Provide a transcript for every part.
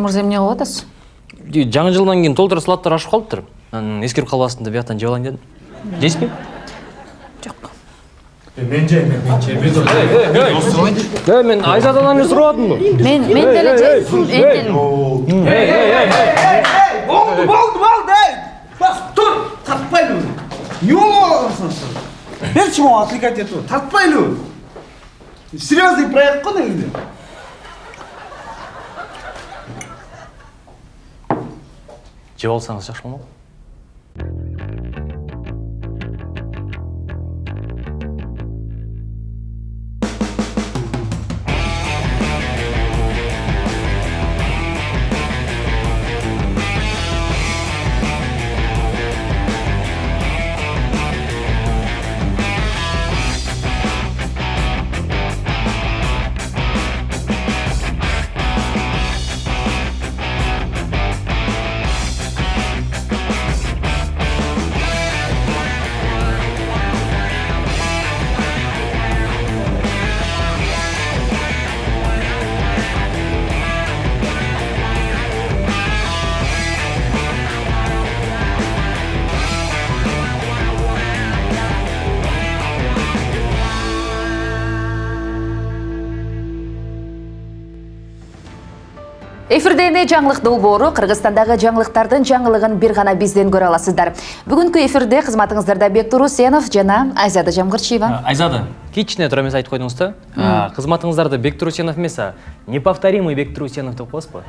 бектур мырза эмне кылып атасыз жаңы жылдан кейін толтура салаттар ашып калыптыр анан эскерип калбасын деп бияктан жеп алайын дедим жейсизби жок мен жеймин мен жеймин э мен айзададан эле сурап атымбы мен мен деле же- мен деле болды болды болды ей. Бас тұр. Тартпайлы не болып берші маған отвлекать етіп тартпайлы серьезный проект қой негізінде жеп алсаңыз жакшы болмок эфирде эне жаңылык долбоору кыргызстандагы жаңылыктардын жаңылыгын бир гана бизден көрө аласыздар. Бүгүнкү эфирде кызматыңыздарда бектур усенов жана айзада жамгырчиева айзада кичине туура эмес айтып койдуңуз да бектур усенов эмес а неповторимый бектур усенов деп коесузбу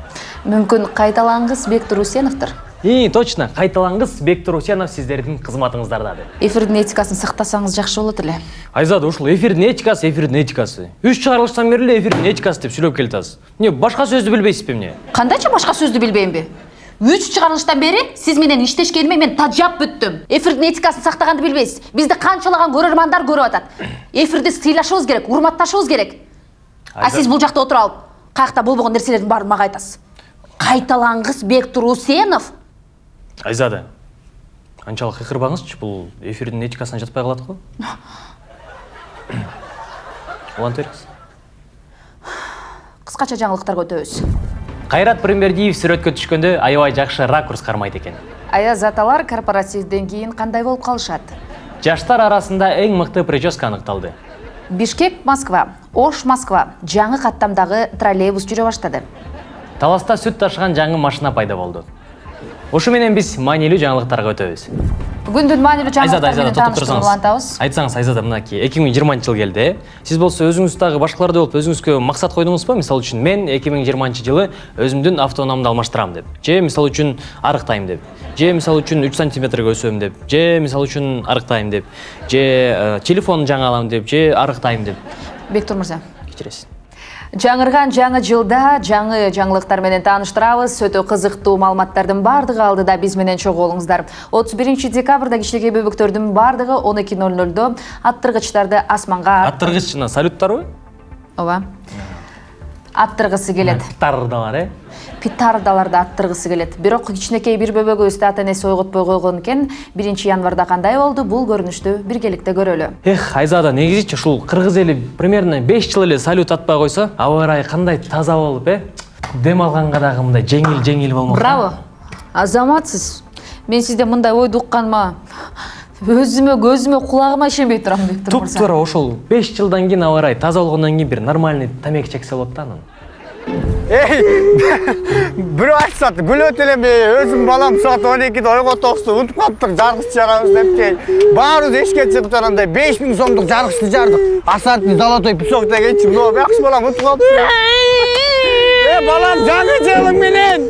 мүмкүн кайталангыс бектур усеновдур и точно кайталангыс бектур усенов сиздердин кызматыңыздарда деп. Эфирдин этикасын сактасаңыз жакшы болот эле айзада ушул эфирдин этикасы эфирдин этикасы үч чыгарылыштан бери эле эфирдин этикасы деп сүйлөп келатасыз эмне башка сөздү билбейсизби эмне кандайча башка сөздү билбеймби үч чыгарылыштан бери сиз менен иштешкениме мен тажап бүттүм эфирдин этикасын сактаганды билбейсиз бизди канчалаган көрөрмандар көрүп атат эфирде сыйлашыбыз керек урматташыбыз керек а сиз бул жакта отуруп алып каякта болбогон нерселердин баарын мага айтасыз кайталангыс бектур усенов айзада анчалык кыйкырбаңызчы бул эфирдин этикасына жатпай калат го улантып бериңиз кыскача жаңылыктарга өтөбүз кайрат пирмердиев сүрөткө түшкөндө аябай жакшы ракурс кармайт экен. Аяз аталар корпоративден кийин кандай болуп калышат? Жаштар арасында эң мыкты прическа аныкталды. Бишкек москва. Ош москва. Жаңы каттамдагы троллейбус жүрө баштады. Таласта сүт ташыган жаңы машина пайда болду. Ушу менен биз маанилүү жаңылыктарга өтөбүз менен токтоп тааныштырууну улантабыз айтсаңыз айзада мынакей эки миң жыйырманчы жыл келди э сиз болсо өзүңүз дагы башкалардай болуп өзүңүзгө максат койдуңузбу мисалы үчүн мен эки миң жыйырманчы жылы өзүмдүн автоунаамды алмаштырам деп. Же мисалы үчүн арыктайм деп. Же мисалы үчүн үч сантиметрге өсөм деп. Же мисалы үчүн арыктайм деп. Же э, телефон жаңы алам деп. Же арыктайм деп. Бектур мырза кечиресиз жаңырган жаңы жылда жаңы жаңылыктар менен тааныштырабыз. Өтө кызыктуу маалыматтардын баардыгы алдыда биз менен чогуу болуңуздар. отуз биринчи декабрда кичинекей бөбөктөрдүн баардыгы он эки ноль нольдо аттыргычтарды асманга аттыргыч жана салюттарбы ооба аттыргысы келет тардалар э петардаларды аттыргысы келет бирок кичинекей бир бөбөгүбүздү ата энеси ойготпой койгон экен биринчи январда кандай болду? Бул көрүнүштү биргеликте көрөлү. Эх айзада негизичи ушул кыргыз эли примерно беш жыл эле салют атпай койсо аба ырайы кандай таза болуп э? Дем алганга дагы мындай жеңил жеңил болмок. Браво! Азаматсыз. Мен сизден мындай ойду укканыма өзүмө көзүмө кулагыма ишенбей турам бектур туп мырза туура ошол беш жылдан кийин аба ырайы таза болгондон кийин бир нормальный тамеки чексе болот да анан ей бирөө айтышат күлөт элем өзүм балам саат он экиде ойготоксу унутуп калыптык жаргыч жарабыз депчи баарыбыз эшикке чыгып жанагындай беш миң сомдук жаргычты жардык асадный золотой песок дегенчи мына жакшы балам унутуп калыптыр э балам жаңы жылың менен.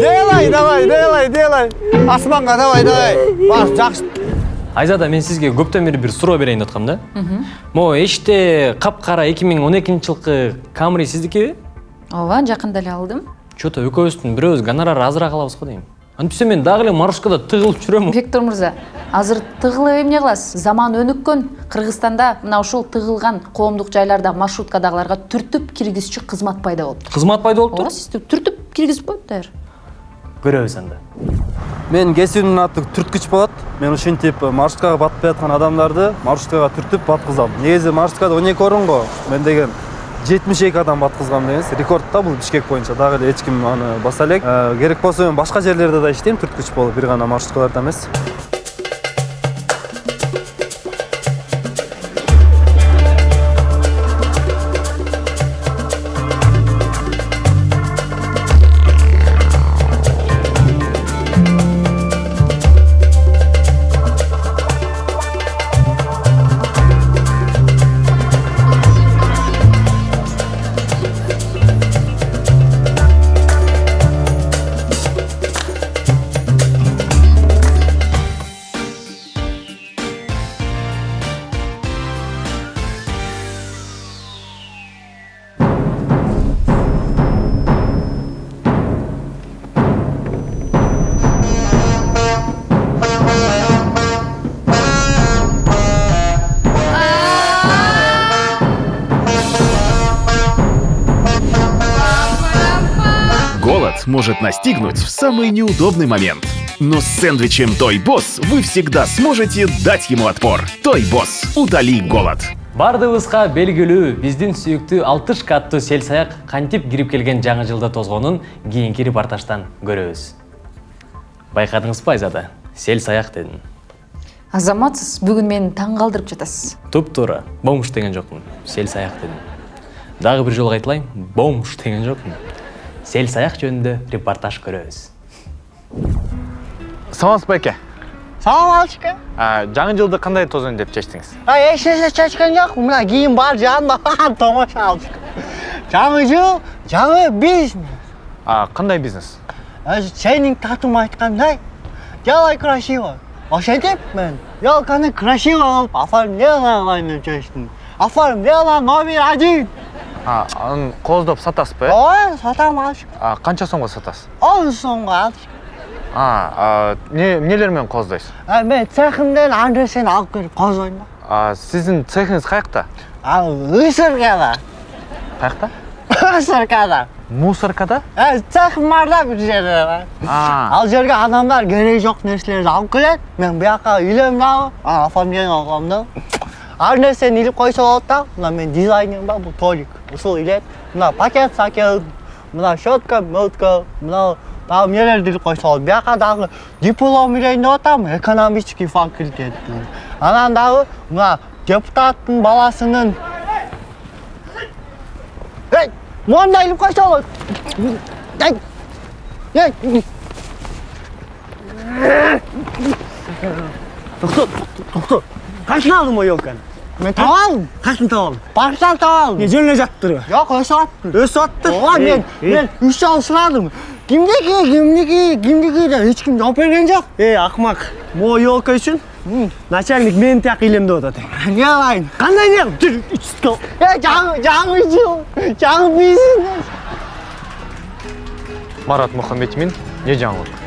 Делай давай делай делай асманга давай давай. Бас жакшы айзада мен сизге көптөн бери бир суроо берейин деп аткам да. Могу эшикте капкара эки миң он экинчи жылкы камри сиздикиби ооба жакында эле алдым че то экөөбүздүн бирөөбүз гонорар азыраак алабыз го дейм антипсе мен дагы эле маршруткада тыгылып жүрөм бектур мырза азыр тыгылып эмне кыласыз заман өнүккөн кыргызстанда мына ушул тыгылган коомдук жайларда маршруткадагыларга түртүп киргизчү кызмат пайда болуптур кызмат пайда болуптур ооба сизди түртүп киргизип коет даяр көрөбүз анда. Менин кесибимдин аты түрткүч болот мен ушинтип маршруткага батпай аткан адамдарды маршруткага түртүп баткызам негизи маршруткада он эки орун го мен деген жетимиш эки адам баткызган эмес рекорд да бул бишкек боюнча дагы эле эч ким аны баса элек Э, керек болсо мен башка жерлерде да иштейм түрткүч болуп бир гана маршруткаларда эмес может настигнуть в самый неудобный момент. Но с сэндвичем Той Босс вы всегда сможете дать ему отпор. Той Босс. Утоли голод. баардыгыбызга белгилүү биздин сүйүктүү алтыш каттуу сел саяк кантип кирип келген жаңы жылда тозгонун кийинки репортаждан көрөбүз байкадыңызбы айзада сел саяк дедим азамат сиз бүгүн мени таң калтырып жатасыз туп туура бомж деген жокмун сел саяк дедим дагы бир жолу кайталайын бомж деген жокмун сел саяк жөнүндө репортаж көрөбүз саламатсыз байке салам алейкум А, жаңы жылды кандай тосойн деп эч нерсе чечкен жок мына кийим бар жанымда томошо алчык жаңы жыл жаңы бизнес. А, кандай бизнес? Өзү сенин татым айткандай делай красиво. Ошентип мен? Елканы красиво кылып оформление кылайын деп чечтим оформление номер один. А, аны кооздоп сатасыз ба ой сатам А, канча сомго сатасыз он сомго алчык А, а эмне эмнелер менен кооздойсуз мен цехимден ан нерсени алып келип козойм да А, сиздин цехиңиз каякта ал ысыркада каякта ысыркада мусоркада цехим бар да бир жерде А, ал жерге адамдар кереги жок нерселерди алып келет мен бияка үйлөм дагы оформление кылам да нерсени илип койсо болот да мына мен дизайнерим бар бул толик. Ушул илет. Мына пакет сакет мына щетка мылтка мына дагы эмнелерди илип койсо болот бияка дагы диплом илейин деп атам экономический факультет анан дагы мына илип койсо болот эй эй. Тоқтат, тоқтат. Қашын алдым ой елканы? Мен таба алдым. Қашын таба алдым? Парктан таба алдым. Не жөніне жаттыр ба? Жоқ, өсіп аттыр. Өсіп аттыр? Ооба, мен, мен үш жыл сұрадым. Кімдеки, кімдеки, кімдеки деп ешкім жауап берген жоқ. Ей, ақымақ, бұл елка үшін начальник мені тияқ илем деп атады. Не алайын? Қандай не? Жүр, үстіл. Е, жаңы, жаңы жыл, жаңы бизнес. марат мухаммедмин эмне жаңылык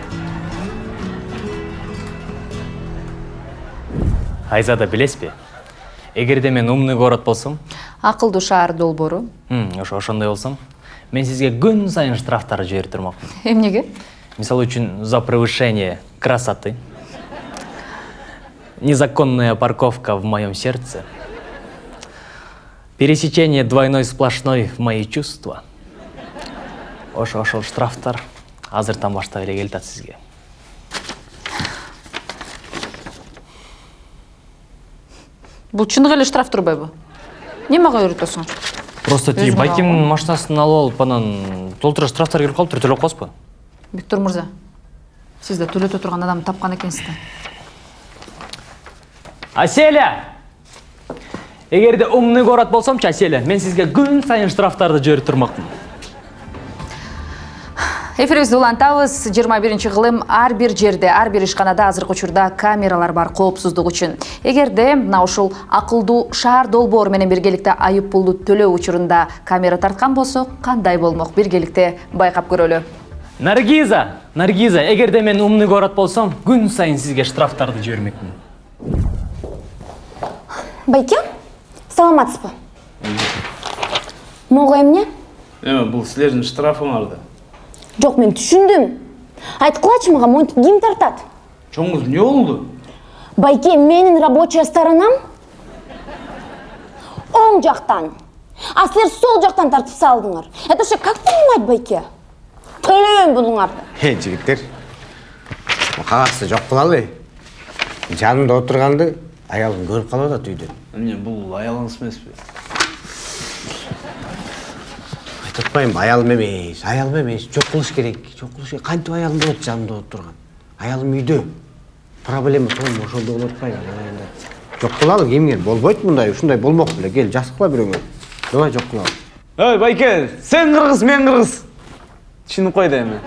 айзада билесизби эгерде мен умный город болсом акылдуу шаар долбоору ошо ошондой болсом мен сизге күн сайын штрафтар жиберип турмакмын эмнеге мисалы үчүн за превышение красоты незаконная парковка в моем сердце пересечение двойной сплошной в мои чувства. Ошо ошол штрафтар азыртан баштап эле келатат сизге. Бул чыныгы эле штраф турбайбы эмне мага үйрөтөсүң просто тиги алган. машинасын алып алып анан толтура штрафтар келип калыптыр төлөп коесузбу виктор мырза сиз да төлөтө турган адамды тапкан экенсиз да аселя! Эгерде умный город болсомчу аселя мен сизге күн сайын штрафтарды жиберип турмакмын эфирибизди улантабыз. Жыйырма биринчи кылым ар бир жерде ар бир ишканада азыркы учурда камералар бар коопсуздук үчүн. Эгерде мына ушул акылдуу шаар долбоору менен биргеликте айып пулду төлөө учурунда камера тарткан болсо кандай болмок? Биргеликте байкап көрөлү. Наргиза наргиза эгерде мен умный город болсом күн сайын сизге штрафтарды жибермекмин байке саламатсызбы? Могу эмне эме бул силердин штрафыңар да жок мен түшүндүм айткылачы мага монтип ким тартат чоң кыз эмне болду байке менин рабочая сторонам оң жактан а силер сол жақтан тартып салдыңар. Это вообще как понимать байке? Төлөбөйм бұныңарды Е, жігіттер. Қағазды жоқ қылалы. Жанымда отырғанды аялым көріп қалады үйден. эмне бул аялыңыз эмеспи Айтатпаймын, аялым емес, аялым емес. Жоқ қылыш керек, жоқ қылыш керек. Қантип аялым болады жанымда отырған. Аялым үйде. Проблема сол ошондо болуп атпайбы. Жоқ қылалы, кемге болбойт мындай, ушундай болмок беле. Кел, жасыкпа бирөөңө. Давай жоқ қылалы. ой байке сен кыргыз мен кыргыз түшүнүп кой да эми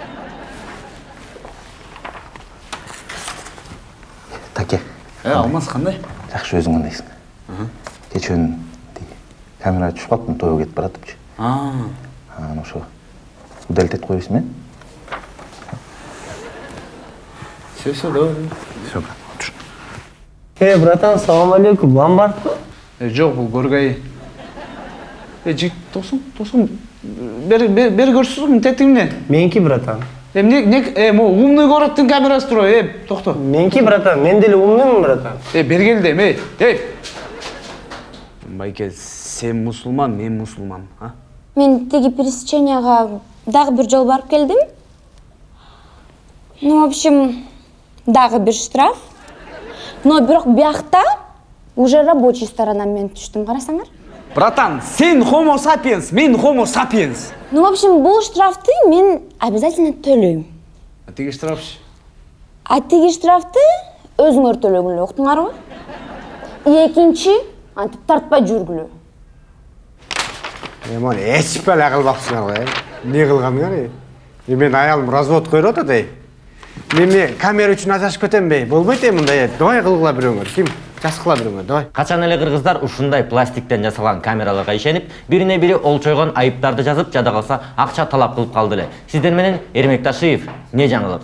таке э алмаз кандай жакшы өзүң кандайсың кечээ тиги камерага түшүп калыптым тойго кетип баратыпчы ошо удалить этип койбойсуң э все все давай все Эй, братан, салам алейкум. Ломбард па? э жок бул көргай э жигит тосуң тосуң бери бери бери көрсөтсүң тетигимден Меники, братан. э эмне эмне э могу умный городтун камерасы туруп э токто Меники, братан. Мен деле умныймын, братан. э бергел дейм эй эй байке сен мусулман мен мусулман а мен тиги пересеченияга дагы бир жолу барып келдим. Ну в общем дагы бир штраф. Но бирок биякта уже рабочий сторонам мен түштүм карасаңар. Братан сен homo sapiens мен homo sapiens. Ну в общем бул штрафты мен обязательно төлөйм. А тиги штрафчы а тиги штрафты өзүңөр төлөгүлө уктуңарбы экинчи антип тартпай жүргүлө. Е, моны ешіп әлі қылбақсыңар ғой, е? Не қылғаныңар, е? Е, мен аялым развод қойып отыр, ей. Мен не камера үшін ажырашып кетем бе? Болмайды е мындай, е. Давай қылғыла біреуңер. Ким? Жас қыла біреуңер, давай. качан эле кыргыздар ушундай пластиктен жасалган камераларга ишенип бирине бири олчойгон айыптарды жазып жада калса акча талап кылып калды эле сиздер менен эрмек ташиев эмне жаңылык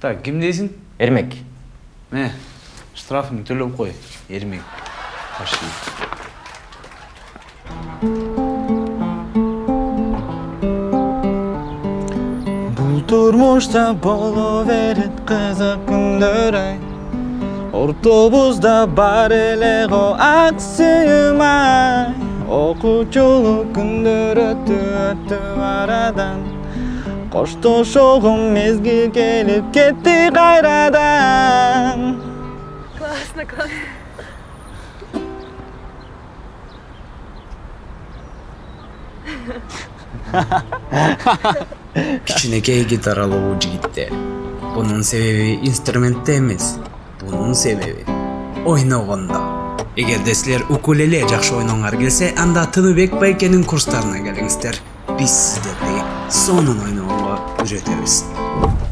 так ким дейсиң эрмек міне штрафыңды төлеп қой ермек ташиев Бұл тұрмышта боло берет қызық күндер ай Ортобузда бар эле го ак сүйүм ай Окуучулук күндөр өтү өтү арадан Коштошогон мезгил келип кетти кайрадан Классно, классно. кичинекей гитаралуу жигиттер бунун себеби инструментте эмес бунун себеби ойногондо эгерде силер укулеле жакшы ойноңар келсе анда тыныбек байкенин курстарына келиңиздер биз сиздерди сонун ойногонго үйрөтөбүз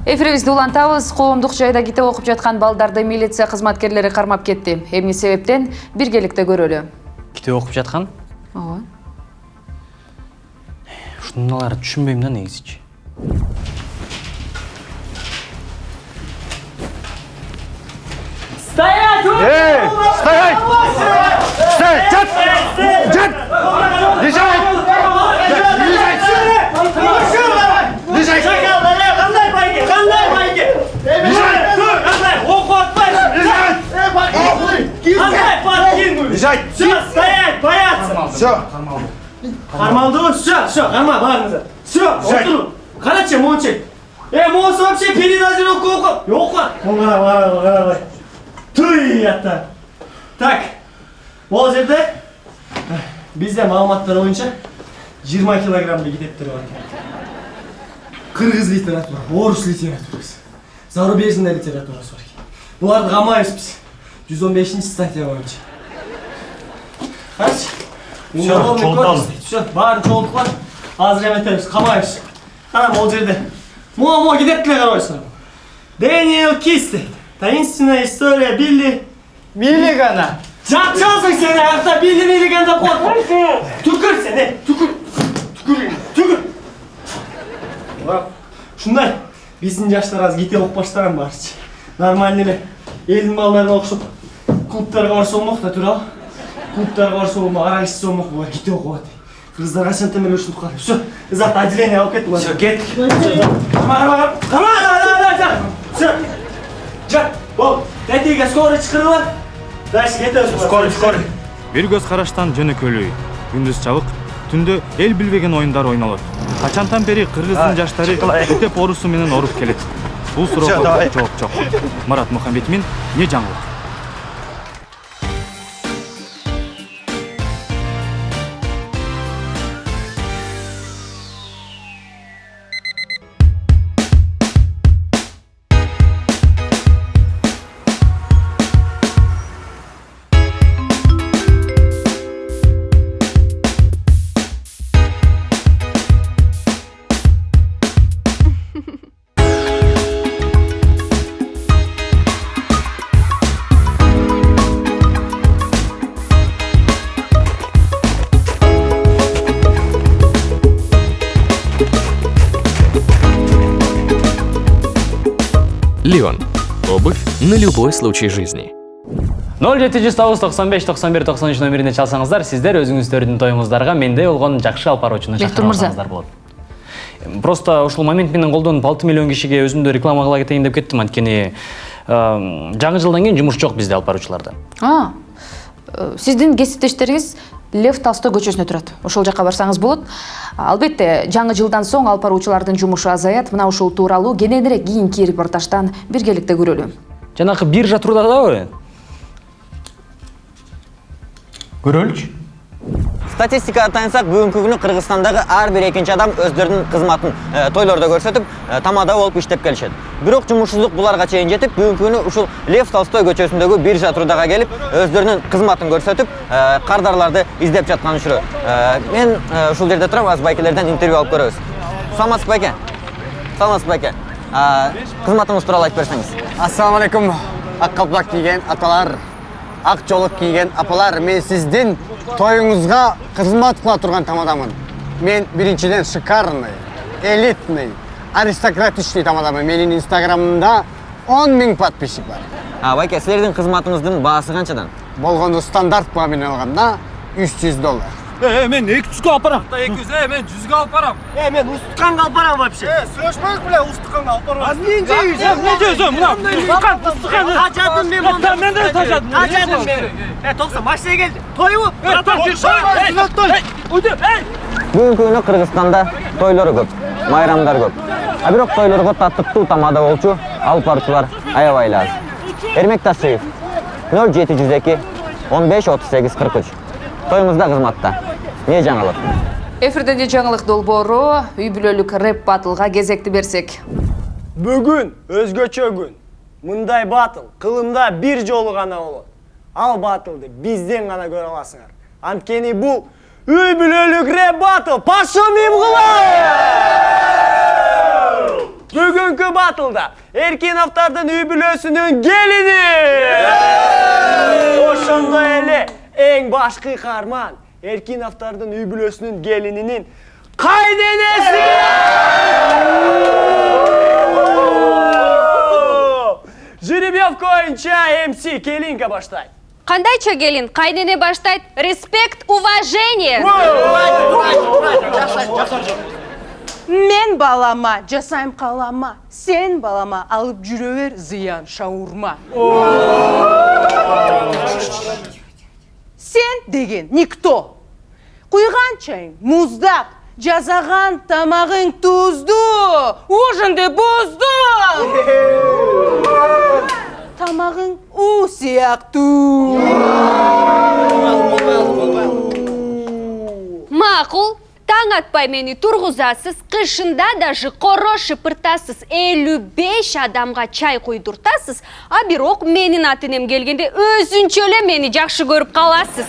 эфирибизди улантабыз коомдук жайда китеп окуп жаткан балдарды милиция кызматкерлери кармап кетти эмне себептен биргеликте көрөлү китеп окуп жаткан ооба ушуналарды түшүнбөйм да негизичи Стоять! Эй, стоять! Стоять! Жат! Жат! Лежать! Лежать! Қандай байке? Қандай байке? Лежать! Қандай? Оқу атпайсың! Лежать! Қандай подкинул? Лежать! Все, стоять, бояться! Все. Қармалды ғой, все, все, қарма, барыңыздар. Все, отыру. Қарачы, мончек. Э, монсы вообще қара, қара, қара. Туй, ата. Так, ол жерде бізде мағлұматтар бойынша 20 килограммдай китептер бар екен. Қырғыз литература, орыс литературасы, зарубежный литературасы бар екен. Бұларды қамайбыз біз. 115 статья бойынша. Қарашы. Всё, жолтамыз. Все, барын жолдықлар. Азыр еметеміз, қамайбыз. Қарам, ол жерде. Мо-мо китептілер қарайсың. Дэниел Кисти. Таинственная история Билли... Миллигана. Жатчансың сен аяқта Билли Миллиганда қорқып. Түкір сен, е, түкір. Түкір, түкір. Бak, Шундай, биздин жаштар аз китеп окуп баштаган барчы. Нормальный эле элдин балдарына окшоп клубтарга барса болмок да туурабы? Клубтарга барса болмок, арак ичсе болмок, булар китеп окуп атат. Кыздар качантан ушинтип. Всё, завтра отделение алып кет. Всё, кеттик. Кама, кама, кама, да, да, да. Всё. Жат, бол. Тетиге скорый чакыргыла. Дальше кетебиз. Скорый, скорый. Бир көз караштан жөнөкөйлүү. Күндүз чабык, түндө эл билбеген оюндар ойнолот качантан бери кыргыздын жаштары мектеп орусу менен ооруп келет бул суроого жооп жок марат мухамбетмин эмне жаңылык любой случай жизни. 0709 95 91 93 номерине чалсаңыздар сиздер өзүңүздөрдүн тоюңуздарга менде болгон жакшы алып баруучуну Бектур чакырып мырза. алсаңыздар болот Эм, просто ушул момент менен колдонуп алты миллион кишиге өзүмдү реклама кыла кетейин деп кеттим анткени жаңы жылдан кийин жумуш жок бизде алып баруучуларда А, э, сиздин кесиптештериңиз Лев Толстой көчөсүнө турат. Ошол жакка барсаңыз болот. Албетте, жаңы жылдан соң алып баруучулардын жумушу азаят. Мына ушул тууралуу кененирээк кийинки репортаждан биргеликте көрөлү. Жанакы биржа трудадабы көрөлүчү статистикага таянсак бүгүнкү күнү кыргызстандагы ар бир экинчи адам өздөрүнүн кызматын э, тойлордо көрсөтүп э, тамада болуп иштеп келишет бирок жумушсуздук буларга чейин жетип бүгүнкү күнү ушул лев толстой көчөсүндөгү биржа трудага келип өздөрүнүн кызматын көрсөтүп э, кардарларды издеп жатканын түшүрөт Э, мен ушул жерде туруп азыр байкелерден интервью алып көрөбүз саламатсызбы байке саламатсызбы байке А, кызматыңыз тууралуу айтып берсеңиз ассалаmu алейкум ак калпак кийген аталар ак жолок кийген апалар мен сиздин тоюңузга кызмат кыла турган тамадамын мен биринчиден шикарный элитный аристократичный тамадамын менин инстаграмымда он миң подписчик бар. А, байке силердин кызматыңыздын баасы канчадан болгону стандарт алганда үч жүз доллар. Э, мен 200 алып барам. Да 200, э, мен 100 алып барам. Э, мен устуканга алып барам вообще. Э, сүйлөшпөйүк беле, устуканга алып барам. Азыр мен жейбиз. Эмне жейсиң? Мына устукан, устукан. Тажадым мен мында. Мен де тажадым. Тажадым мен. Э, токса, машина келди. Тойбу? Братан, Эй, той. Уйду, эй. бүгүнкү күнү кыргызстанда тойлор көп майрамдар көп а бирок тойлорго татыктуу тамада болчу алып баруучулар аябай аз эрмек ташиев нөл жети жүз эки он беш отуз сегиз кырк үч тоюңузда кызматта эмне жаңылык Эфирде де жаңылык долбоору, үй бүлөлүк рэп батылга кезекти берсек. Бүгүн өзгөчө күн. Мындай батыл кылымда бир жолу гана болот. Ал батылды бизден гана көрө аласыңар. Анткени бул үй бүлөлүк рэп батыл Пашумим Бүгүнкү батылда Эркиновдордун үй бүлөсүнүн келини. Ошондой эле эң баш кыйкарман Эркиновдордун үй бүлөсүнүн келининин кайненеси. Жеребьевка боюнча МС Келинка баштайт. Кандайча келин, кайнене баштайт. Респект, уважение. Мен балама жасайм калама, сен балама алып жүрө бер зыян шаурма. Сен деген никто. Куйган чайың муздак, жасаган тамагың туздуу, ужинди буздуң. Тамагың у сыяктуу. Макул, таң атпай мени тургузасыз, кышында даже коро шыпыртасыз, 55 адамга чай куйдуртасыз, а бирок менин ат энем келгенде өзүнчө эле мени жакшы көрүп каласыз.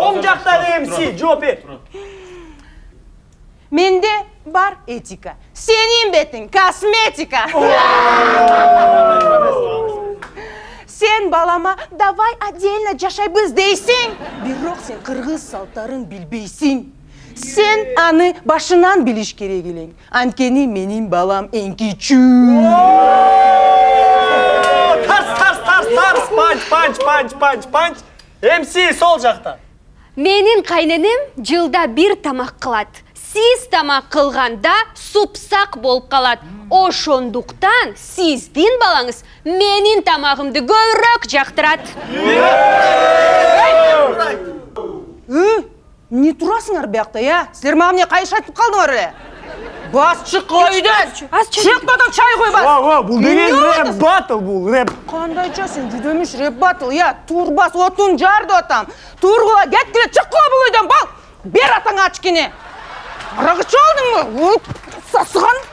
Оң жактагы МС жооп бер. Менде бар этика. Сенин бетиң косметика. Сен балама давай отдельно жашайбыз дейсиң. Бирок сен кыргыз салттарын билбейсиң. Сен аны башынан билиш керек элең. Анткени менин балам эң кичүү. Тарс, тарс, тарс, тарс, панч, панч, панч, панч, панч. МС сол жакта. Менин кайненем жылда бир тамак кылат. Сиз тамак кылганда супсак болуп калат. Ошондуктан сиздин балаңыз менин тамагымды көбүрөөк жактырат. Үй, не тұрасыңар бияқта, я? Сілер маған не қайшы айтып қалдыңар әле? Бас! Шық бадан чай қой бас! Бұл деген рэп батл бұл, рэп. Қандайша сен жүдеміш рэп батыл, я? Тур бас, отын жарды отам. Тур қыла, кет келе, шық қыла бұл үйден, бал! Бер атаңа ачкене! Арағы чалдың ба? Сасыған!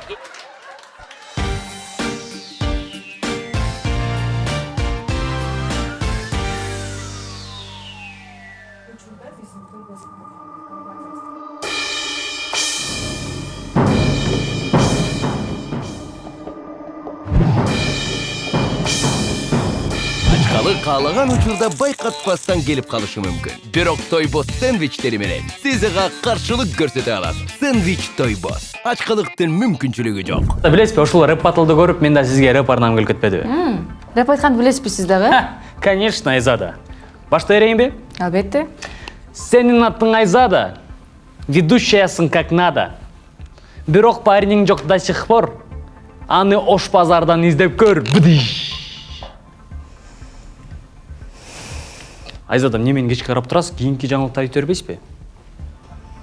Каалаган учурда байкатпастан келип калышы мүмкүн. Бирок тойбос сэндвичтери менен сиз ага каршылык көрсөтө аласыз. Сэндвич тойбос. Ачкалыктын мүмкүнчүлүгү жок. билесизби ушул рэп батлды көрүп мен да сизге рэп арнагым келип кетпедиби? Рэп айтканды билесизби сиз дагы конечно айзада. Баштай берейинби албетте. Сенин атың айзада. Ведущаясың как надо. Бирок парениң жок до сих пор. Аны ош базардан издеп көр бдыш айзада эмне мени кечке карап турасыз кийинки жаңылыкты айтып жибербейсизби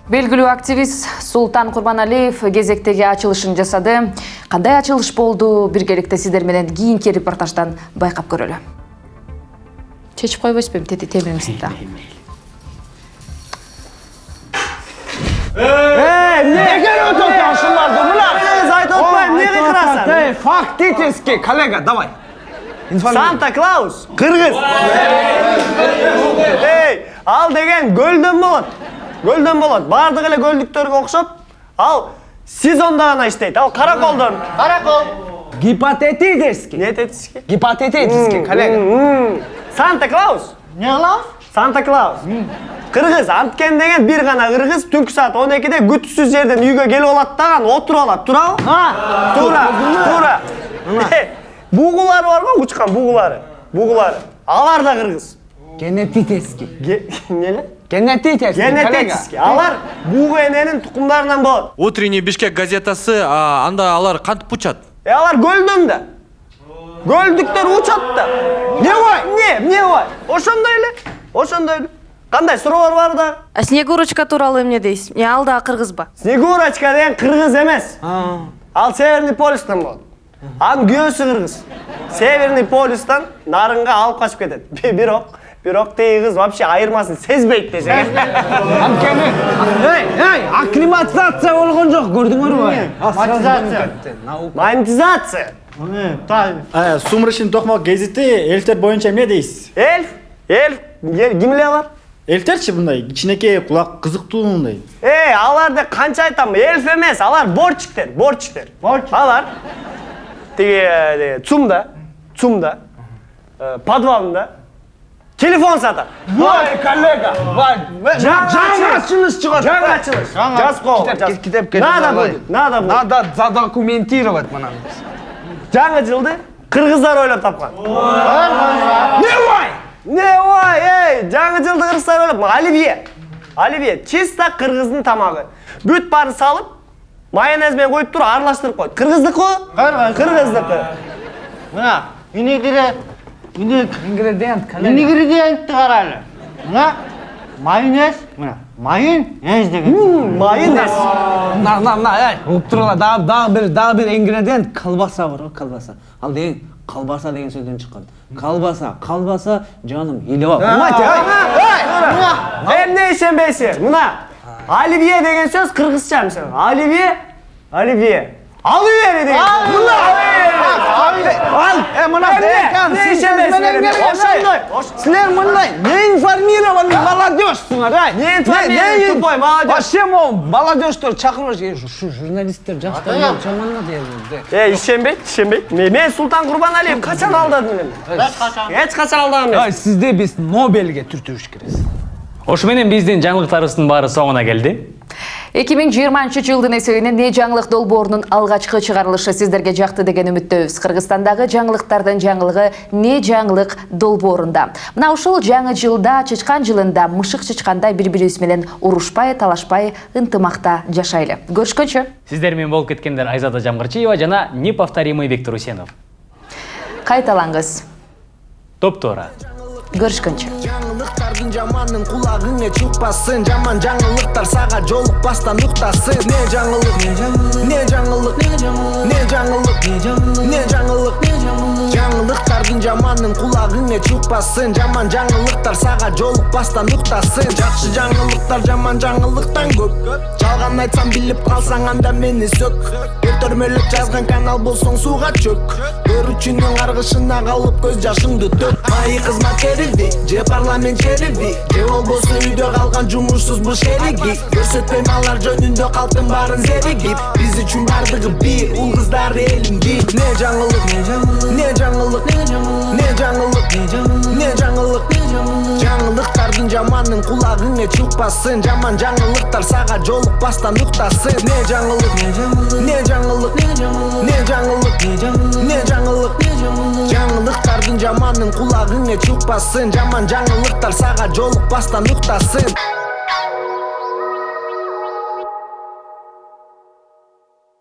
белгилүү активист султан курбаналиев кезектеги ачылышын жасады кандай ачылыш болду биргеликте сиздер менен кийинки репортаждан байкап көрөлү чечип койбойсузбу эми тети темириңизди да Эй, не керек отыр ушуларды, мына. Мен айтып отпайм, эмнеге кырасың? Эй, фактически, коллега, давай. Санта Клаус, кыргыз. Эй, ал деген көлдөн болот. Көлдөн болот. Бардык эле көлдүктөргө окшоп, ал сезонда гана иштейт. Ал караколдон. Каракол. Гипотетически. Гипотетически? Гипотетически, коллега. Санта Клаус. Не Клаус? Санта Клаус. Кыргыз, анткен деген бир гана кыргыз түнкү саат 12-де күтүсүз жерден үйгө келип алат даган отуруп алат. Туурабы? Туура, туура. Бугулары бар го, учкан бугулары. Бугулары. Алар да кыргыз. Генетически. Неле? Генетически. Генетически. Алар бугу эненин тукумдарынан болот. Утренний Бишкек газетасы, а, анда алар кантип учат? Э, алар көлдөн да. Көлдүктөр учат да. Не бой? Не, не бой? Ошондой эле. Ошондой эле. Кандай суроолор бар да? А снегурочка тууралуу эмне дейсиз ал дагы кыргызбы Снегурочка деген кыргыз эмес. Ал Северный полюстан болот. Анын күйөөсү кыргыз. Северный полюстан нарынга алып качып кетет. Бирок, бирок тиги кыз вообще айырмасын сезбейт десең. Анткени, эй, эй, акклиматизация болгон жок, көрдүңөрбү? Монетизация. Монетизация. Э, Сумрачный токмок гезити эльтер боюнча эмне дейсиз? Эльф? Эльф? Кимлер алар? Эльтерчи мындай кичинекей кулак кызыктуу мындай. Эй, аларды канча айтам, эльф эмес, алар борчиктер, борчиктер. Алар тиги цумда, цумда, подвалында телефон сатат. Вай, коллега, вай. Жаңа ачылыш чыгат. Жаңа ачылыш. Жазып китеп келип Надо будет, надо будет. Надо задокументировать мына. Жаңы жылды кыргыздар ойлоп тапкан. Не бай? Не бай, эй, жаңы жылды кыргыздар ойлоп, оливье. Оливье, чисто кыргыздын тамагы. Бүт баарын салып, майонез менен коюп туруп аралаштырып коет. Кыргыздыкы? Кыргыздыкы. Мына ингредиент, ингредиент, ингредиентти карайлы. Мына майонез, мына майонез деген. Майонез. На, на, на, эй, угуп тургула, дагы дагы бир дагы бир ингредиент колбаса бар го, колбаса. Ал деген колбаса деген сөздөн чыккан. Колбаса, колбаса, жаным. Понимаете, эй? Эмне ишенбейсиң? Мына оливье деген сөз кыргызча мисалы. Оливье, оливье. Оливье деген. Мына Ал, э, мына декан, сиз менен Ошондой. Силер мындай не информированный молодежьсуңар, ай. Не тупой молодежь. Вообще могу молодежьтөр чакырып ушу журналисттер жакта жаманна дейбиз. Э, ишенбейт, ишенбейт. Мен мен Султан Курбаналиев качан алдадым мен? Эч качан. Эч качан алдаган Ай, эмес. сизде биз Нобелге түртүбүш керекпиз. Ошо менен биздин жаңылыктарыбыздын баары соңуна келди 2020 жылдын эсебинен не жаңылык долбоорунун алгачкы чыгарылышы сиздерге жакты деген үмүттөбүз кыргызстандагы жаңылыктардын жаңылыгы не жаңылык долбоорунда мына ушул жаңы жылда чычкан жылында мышык чычкандай бири бирибиз менен урушпай талашпай ынтымакта жашайлы көрүшкөнчө сиздер менен болуп кеткендер айзада жамгырчиева жана неповторимый виктор усенов кайталаңыз топ туура көрүшкөнчө жамандын кулагыңа чыкпасын жаман жаңылыктар сага жолукпастан уктасын не жаңылык не жаңылык не жаңылык не жаңылык жаңылыктардын жаманын кулагыңа чыкпасын жаман жаңылыктар сага жолукпастан уктасын жакшы жаңылыктар жаман жаңылыктан көп жалган айтсам билип калсаң анда мени сөк өлтөрмөлөп жазган канал болсоң сууга чөк көрүүчүнүн каргышына калып көз жашыңды төк майы кызмат керилди же парламент черилди же болбосо үйдө калган жумушсуз буш эриги көрсөтпөйм алар жөнүндө калктын баарын зеригип биз үчүн бардыгы бир уул кыздар элим бир не жаңылык не жаңылык не жаңылык не жаңылык жаңылыктардын жаманын кулагыңа чыкпасын. Жаман жаңылыктар сага жолукпастан уктасын. Не жаңылык не жаңылык не жаңылык не жаңылык. Жаңылыктардын жаманын кулагыңа чыкпасын. Жаман жаңылыктар сага жолукпастан уктасын